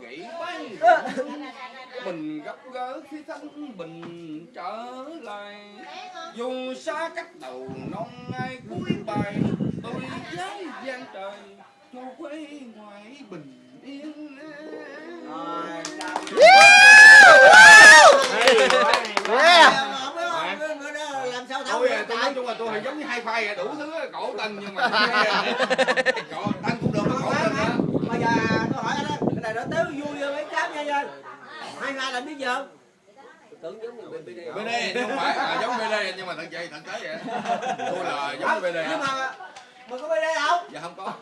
dậy bay mình gặp gỡ khi thanh bình trở lại. Dù xa cách đầu non ai cuối bài tôi dám gian trời cho quê ngoại bình yên. Làm sao tôi à, tôi nói chung là tôi giống như hai phai à, đủ thứ cổ tình nhưng mà cổ tới vui hơn mấy cám nha nha hai hai làm biết giờ tưởng giống như BD BD không phải. À, giống BD nhưng mà thật vậy thật tế vậy. Tôi là giống BD nhưng á mà mà có BD không? Dạ không có